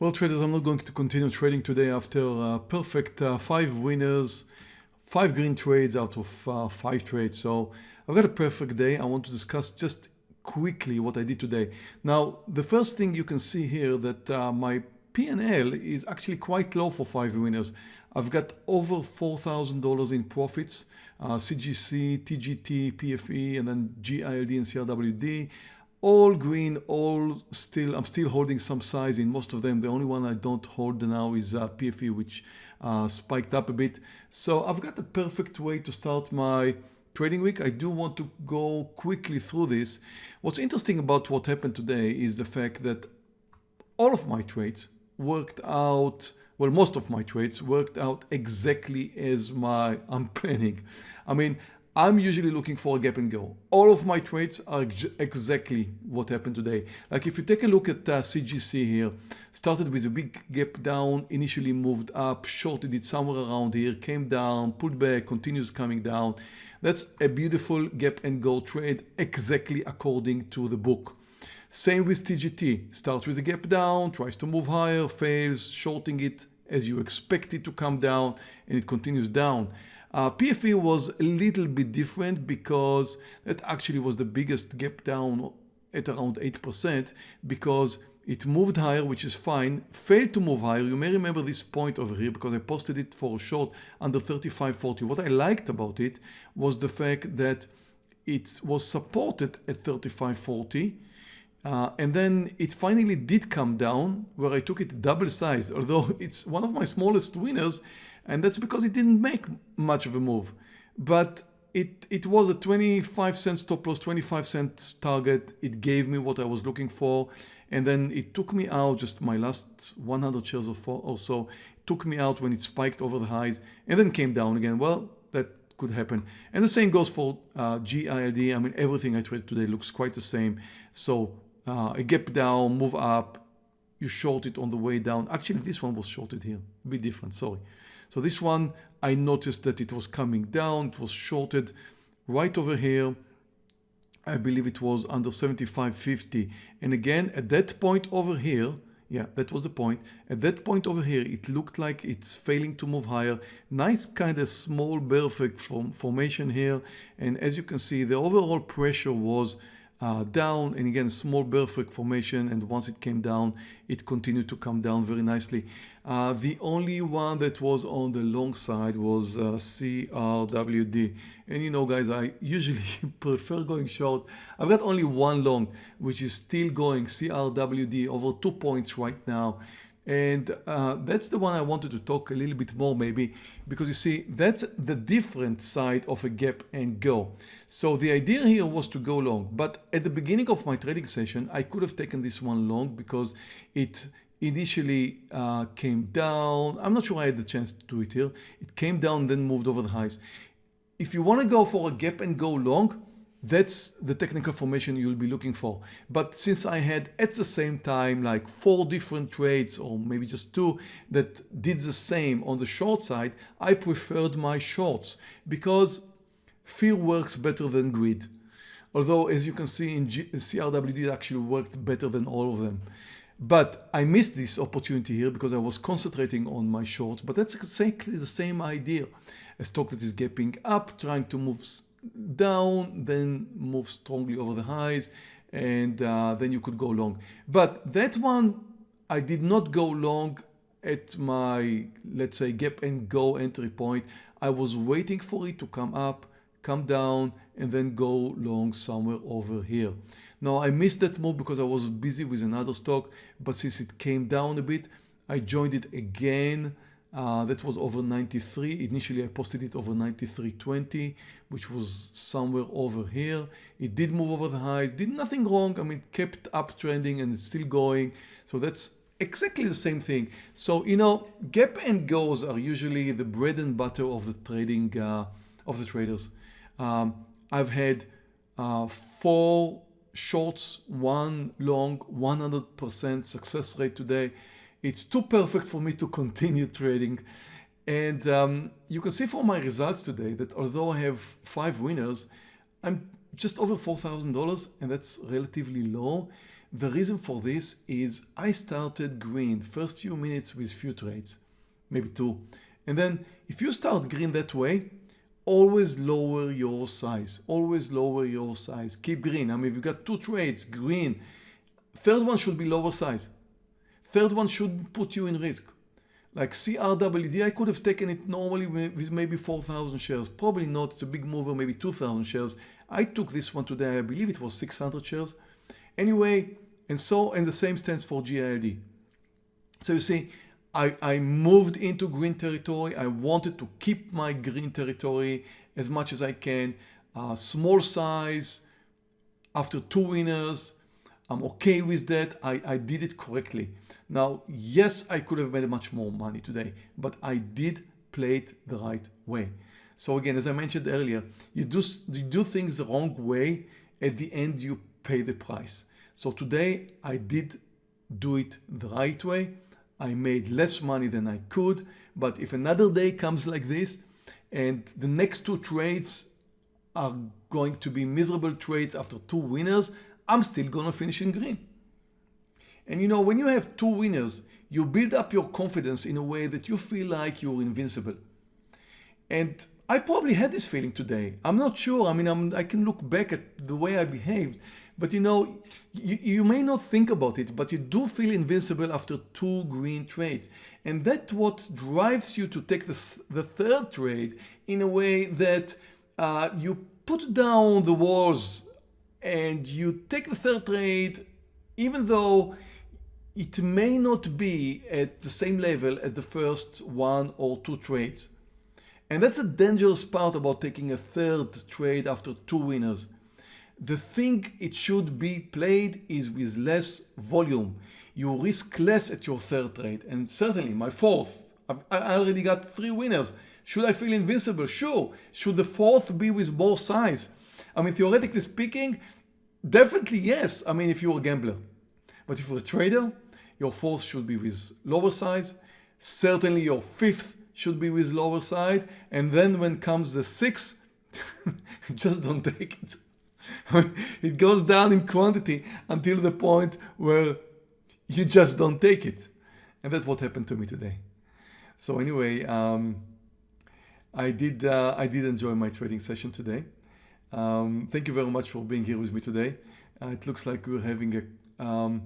Well traders, I'm not going to continue trading today after a perfect uh, five winners, five green trades out of uh, five trades. So I've got a perfect day. I want to discuss just quickly what I did today. Now, the first thing you can see here that uh, my P&L is actually quite low for five winners. I've got over $4,000 in profits, uh, CGC, TGT, PFE, and then GILD and CRWD. All green, all still, I'm still holding some size in most of them. The only one I don't hold now is uh, PFE, which uh, spiked up a bit. So I've got the perfect way to start my trading week. I do want to go quickly through this. What's interesting about what happened today is the fact that all of my trades worked out well most of my trades worked out exactly as my I'm planning I mean I'm usually looking for a gap and go. All of my trades are ex exactly what happened today. Like if you take a look at uh, CGC here started with a big gap down initially moved up shorted it somewhere around here came down pulled back continues coming down. That's a beautiful gap and go trade exactly according to the book. Same with TGT, starts with a gap down, tries to move higher, fails, shorting it as you expect it to come down and it continues down. Uh, PFE was a little bit different because that actually was the biggest gap down at around 8% because it moved higher, which is fine, failed to move higher. You may remember this point over here because I posted it for a short under 35.40. What I liked about it was the fact that it was supported at 35.40 uh, and then it finally did come down where I took it double size, although it's one of my smallest winners and that's because it didn't make much of a move. But it, it was a 25 cent stop loss, 25 cent target. It gave me what I was looking for. And then it took me out just my last 100 shares or so. It took me out when it spiked over the highs and then came down again. Well, that could happen. And the same goes for uh, GILD. I mean, everything I traded today looks quite the same. So uh, a gap down, move up, you short it on the way down. Actually, this one was shorted here, a bit different, sorry. So this one, I noticed that it was coming down, it was shorted right over here. I believe it was under 75.50. And again, at that point over here, yeah, that was the point. At that point over here, it looked like it's failing to move higher. Nice kind of small bear formation here. And as you can see, the overall pressure was uh, down and again small bear flag formation and once it came down it continued to come down very nicely. Uh, the only one that was on the long side was uh, CRWD and you know guys I usually prefer going short. I've got only one long which is still going CRWD over two points right now and uh, that's the one I wanted to talk a little bit more maybe because you see that's the different side of a gap and go. So the idea here was to go long but at the beginning of my trading session I could have taken this one long because it initially uh, came down. I'm not sure I had the chance to do it here. It came down then moved over the highs. If you want to go for a gap and go long that's the technical formation you'll be looking for. But since I had at the same time like four different trades or maybe just two that did the same on the short side, I preferred my shorts because fear works better than greed. Although as you can see in G CRWD it actually worked better than all of them. But I missed this opportunity here because I was concentrating on my shorts. But that's exactly the same idea. A stock that is gapping up, trying to move down, then move strongly over the highs, and uh, then you could go long. But that one, I did not go long at my, let's say, gap and go entry point. I was waiting for it to come up, come down, and then go long somewhere over here. Now I missed that move because I was busy with another stock, but since it came down a bit, I joined it again uh, that was over 93. Initially, I posted it over 93.20, which was somewhere over here. It did move over the highs, did nothing wrong. I mean, kept uptrending and still going. So that's exactly the same thing. So, you know, gap and goes are usually the bread and butter of the trading, uh, of the traders. Um, I've had uh, four shorts, one long, 100% success rate today. It's too perfect for me to continue trading. And um, you can see from my results today that although I have five winners, I'm just over $4,000 and that's relatively low. The reason for this is I started green first few minutes with few trades, maybe two. And then if you start green that way, always lower your size, always lower your size. Keep green. I mean, if you got two trades, green, third one should be lower size. Third one should put you in risk. Like CRWD, I could have taken it normally with maybe 4,000 shares. Probably not, it's a big mover, maybe 2,000 shares. I took this one today, I believe it was 600 shares. Anyway, and so, and the same stands for GILD. So you see, I, I moved into green territory. I wanted to keep my green territory as much as I can. Uh, small size, after two winners, I'm okay with that. I, I did it correctly. Now, yes, I could have made much more money today, but I did play it the right way. So again, as I mentioned earlier, you do, you do things the wrong way, at the end you pay the price. So today I did do it the right way. I made less money than I could, but if another day comes like this and the next two trades are going to be miserable trades after two winners, I'm still gonna finish in green. And you know, when you have two winners, you build up your confidence in a way that you feel like you're invincible. And I probably had this feeling today. I'm not sure. I mean, I'm, i can look back at the way I behaved, but you know, you, you may not think about it, but you do feel invincible after two green trades. And that's what drives you to take the, the third trade in a way that uh, you put down the walls and you take the third trade even though it may not be at the same level as the first one or two trades. And that's a dangerous part about taking a third trade after two winners. The thing it should be played is with less volume. You risk less at your third trade and certainly my fourth. I've, I already got three winners. Should I feel invincible? Sure. Should the fourth be with more size? I mean, theoretically speaking, definitely yes. I mean, if you're a gambler. But if you're a trader, your fourth should be with lower size. Certainly your fifth should be with lower side. And then when comes the sixth, just don't take it. it goes down in quantity until the point where you just don't take it. And that's what happened to me today. So anyway, um, I did uh, I did enjoy my trading session today. Um, thank you very much for being here with me today. Uh, it looks like we're having a, um,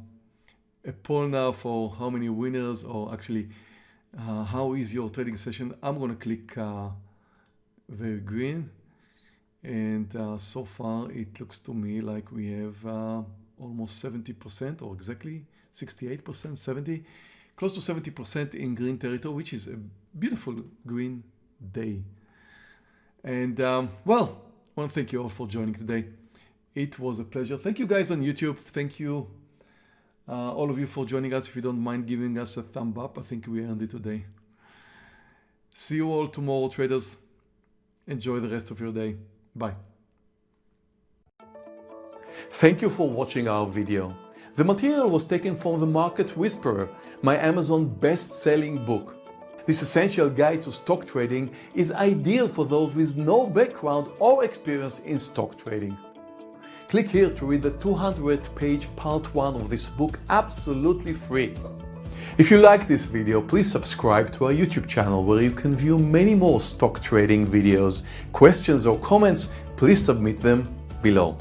a poll now for how many winners or actually uh, how is your trading session. I'm going to click uh, very green and uh, so far it looks to me like we have uh, almost 70% or exactly 68%, 70, close to 70% in green territory, which is a beautiful green day. And um, well, I want to thank you all for joining today. It was a pleasure. Thank you guys on YouTube. Thank you uh, all of you for joining us. If you don't mind giving us a thumb up, I think we earned it today. See you all tomorrow, traders. Enjoy the rest of your day. Bye. Thank you for watching our video. The material was taken from The Market Whisperer, my Amazon best-selling book. This essential guide to stock trading is ideal for those with no background or experience in stock trading. Click here to read the 200 page part 1 of this book absolutely free. If you like this video, please subscribe to our YouTube channel where you can view many more stock trading videos. Questions or comments, please submit them below.